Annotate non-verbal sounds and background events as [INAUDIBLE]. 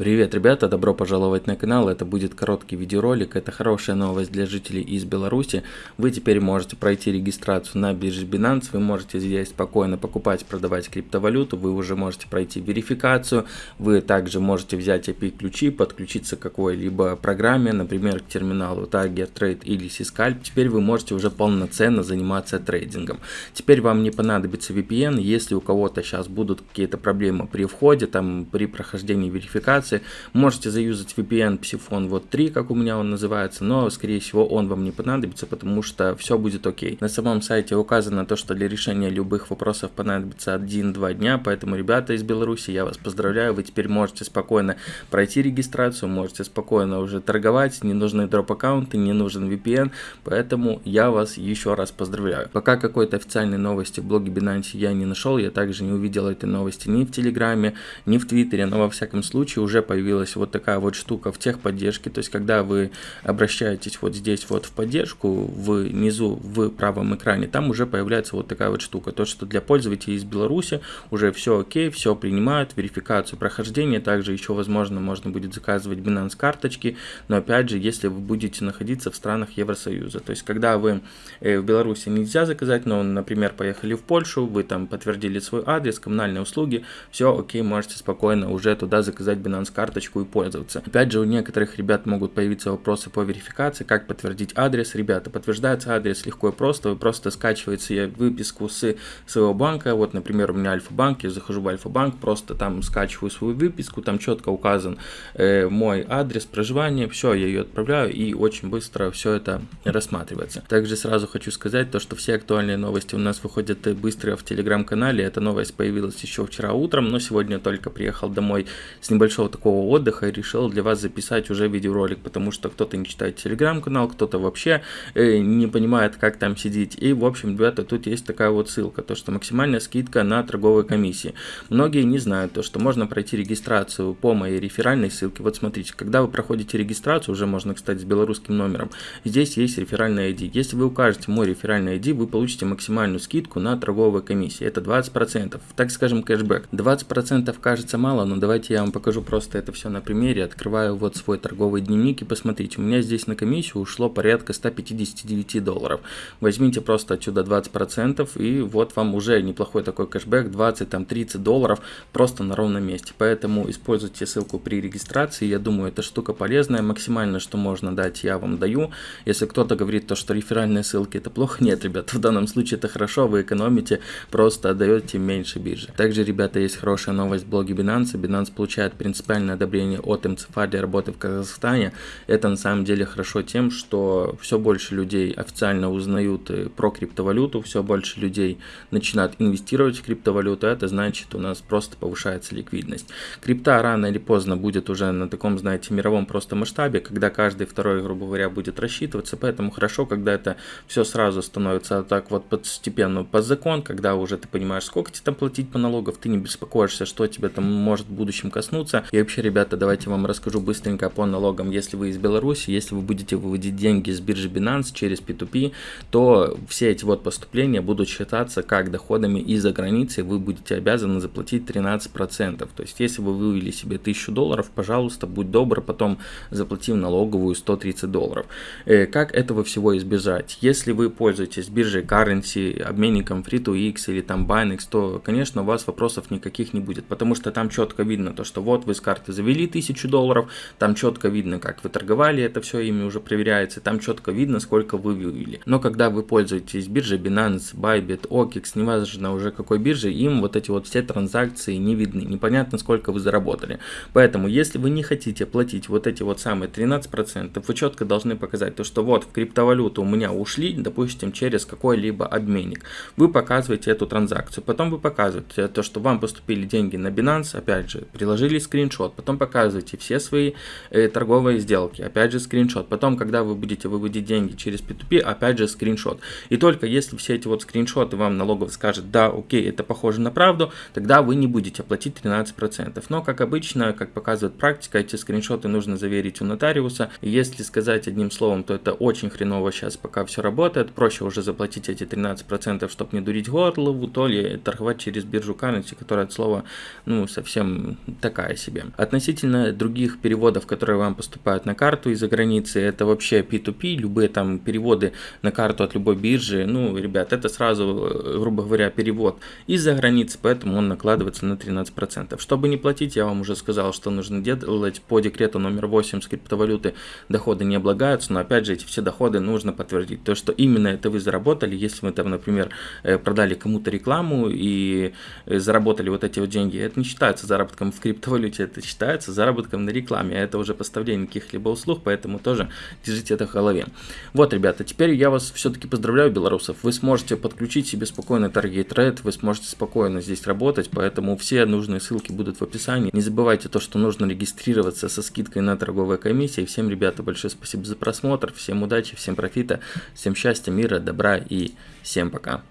Привет, ребята, добро пожаловать на канал. Это будет короткий видеоролик. Это хорошая новость для жителей из Беларуси. Вы теперь можете пройти регистрацию на бирже Binance. Вы можете здесь спокойно покупать, продавать криптовалюту. Вы уже можете пройти верификацию. Вы также можете взять API-ключи, подключиться к какой-либо программе, например, к терминалу Tiger Trade или Syscalp. Теперь вы можете уже полноценно заниматься трейдингом. Теперь вам не понадобится VPN. Если у кого-то сейчас будут какие-то проблемы при входе, там при прохождении верификации, информации. Можете заюзать VPN Psiphone вот 3, как у меня он называется, но скорее всего он вам не понадобится, потому что все будет окей. На самом сайте указано то, что для решения любых вопросов понадобится 1-2 дня, поэтому, ребята из Беларуси, я вас поздравляю, вы теперь можете спокойно пройти регистрацию, можете спокойно уже торговать, не нужны дроп-аккаунты, не нужен VPN, поэтому я вас еще раз поздравляю. Пока какой-то официальной новости в блоге Binance я не нашел, я также не увидел этой новости ни в Телеграме, ни в Твиттере, но во всяком случае уже появилась вот такая вот штука в техподдержке, то есть когда вы обращаетесь вот здесь вот в поддержку, внизу в правом экране, там уже появляется вот такая вот штука, то что для пользователей из Беларуси уже все окей, все принимают, верификацию прохождения, также еще возможно можно будет заказывать Binance карточки, но опять же, если вы будете находиться в странах Евросоюза, то есть когда вы э, в Беларуси нельзя заказать, но, например, поехали в Польшу, вы там подтвердили свой адрес, коммунальные услуги, все окей, можете спокойно уже туда заказать Binance карточку и пользоваться. Опять же, у некоторых ребят могут появиться вопросы по верификации, как подтвердить адрес. Ребята, подтверждается адрес легко и просто, вы просто скачиваете выписку с своего банка, вот, например, у меня Альфа-банк, я захожу в Альфа-банк, просто там скачиваю свою выписку, там четко указан э, мой адрес проживания, все, я ее отправляю и очень быстро все это рассматривается. Также сразу хочу сказать то, что все актуальные новости у нас выходят быстро в телеграм-канале, эта новость появилась еще вчера утром, но сегодня только приехал домой с небольшого такого отдыха решил для вас записать уже видеоролик, потому что кто-то не читает телеграм-канал, кто-то вообще э, не понимает, как там сидеть. И, в общем, ребята, тут есть такая вот ссылка, то что максимальная скидка на торговые комиссии. Многие не знают то, что можно пройти регистрацию по моей реферальной ссылке. Вот смотрите, когда вы проходите регистрацию, уже можно, кстати, с белорусским номером, здесь есть реферальный ID. Если вы укажете мой реферальный ID, вы получите максимальную скидку на торговые комиссии. Это 20%, так скажем, кэшбэк. 20% кажется мало, но давайте я вам покажу просто просто это все на примере. Открываю вот свой торговый дневник и посмотрите, у меня здесь на комиссию ушло порядка 159 долларов. Возьмите просто отсюда 20% и вот вам уже неплохой такой кэшбэк, 20-30 долларов просто на ровном месте. Поэтому используйте ссылку при регистрации, я думаю, эта штука полезная, максимально, что можно дать, я вам даю. Если кто-то говорит то, что реферальные ссылки это плохо, [LAUGHS] нет, ребята, в данном случае это хорошо, вы экономите, просто отдаете меньше биржи. Также, ребята, есть хорошая новость в блоге Binance. Binance получает принципиально официальное одобрение от МЦФА для работы в Казахстане, это на самом деле хорошо тем, что все больше людей официально узнают э, про криптовалюту, все больше людей начинают инвестировать в криптовалюту, это значит у нас просто повышается ликвидность. Крипта рано или поздно будет уже на таком, знаете, мировом просто масштабе, когда каждый второй, грубо говоря, будет рассчитываться, поэтому хорошо, когда это все сразу становится так вот постепенно под закон, когда уже ты понимаешь, сколько тебе там платить по налогов, ты не беспокоишься, что тебе там может в будущем коснуться, и вообще, ребята, давайте вам расскажу быстренько по налогам. Если вы из Беларуси, если вы будете выводить деньги с биржи Binance через P2P, то все эти вот поступления будут считаться как доходами из-за границы, вы будете обязаны заплатить 13%. То есть, если вы вывели себе 1000 долларов, пожалуйста, будь добр, потом заплати в налоговую 130 долларов. Э, как этого всего избежать? Если вы пользуетесь биржей Currency, обменником Free2X или там Binance, то, конечно, у вас вопросов никаких не будет, потому что там четко видно то, что вот вы с карты завели 1000 долларов, там четко видно, как вы торговали, это все ими уже проверяется, там четко видно, сколько вы вывели. Но когда вы пользуетесь биржей Binance, Bybit, OKEX, неважно уже какой бирже, им вот эти вот все транзакции не видны, непонятно сколько вы заработали. Поэтому, если вы не хотите платить вот эти вот самые 13%, вы четко должны показать то, что вот в криптовалюту у меня ушли, допустим, через какой-либо обменник. Вы показываете эту транзакцию, потом вы показываете то, что вам поступили деньги на Binance, опять же, приложили скриншот, скриншот, потом показывайте все свои э, торговые сделки, опять же скриншот, потом, когда вы будете выводить деньги через P2P, опять же скриншот. И только если все эти вот скриншоты вам налоговый скажет, да, окей, это похоже на правду, тогда вы не будете платить 13%. Но, как обычно, как показывает практика, эти скриншоты нужно заверить у нотариуса. И если сказать одним словом, то это очень хреново сейчас, пока все работает. Проще уже заплатить эти 13%, чтобы не дурить горлову, то ли торговать через биржу currency, которая от слова, ну, совсем такая себе. Относительно других переводов, которые вам поступают на карту из-за границы, это вообще P2P, любые там переводы на карту от любой биржи, ну, ребят, это сразу, грубо говоря, перевод из-за границы, поэтому он накладывается на 13%. Чтобы не платить, я вам уже сказал, что нужно делать по декрету номер 8 с криптовалюты доходы не облагаются, но опять же эти все доходы нужно подтвердить. То, что именно это вы заработали, если вы там, например, э, продали кому-то рекламу и э, заработали вот эти вот деньги, это не считается заработком в криптовалюте, это считается заработком на рекламе, а это уже поставление каких-либо услуг, поэтому тоже держите это в голове. Вот, ребята, теперь я вас все-таки поздравляю, белорусов, вы сможете подключить себе спокойно Target Red, вы сможете спокойно здесь работать, поэтому все нужные ссылки будут в описании. Не забывайте то, что нужно регистрироваться со скидкой на торговые комиссии. Всем, ребята, большое спасибо за просмотр, всем удачи, всем профита, всем счастья, мира, добра и всем пока.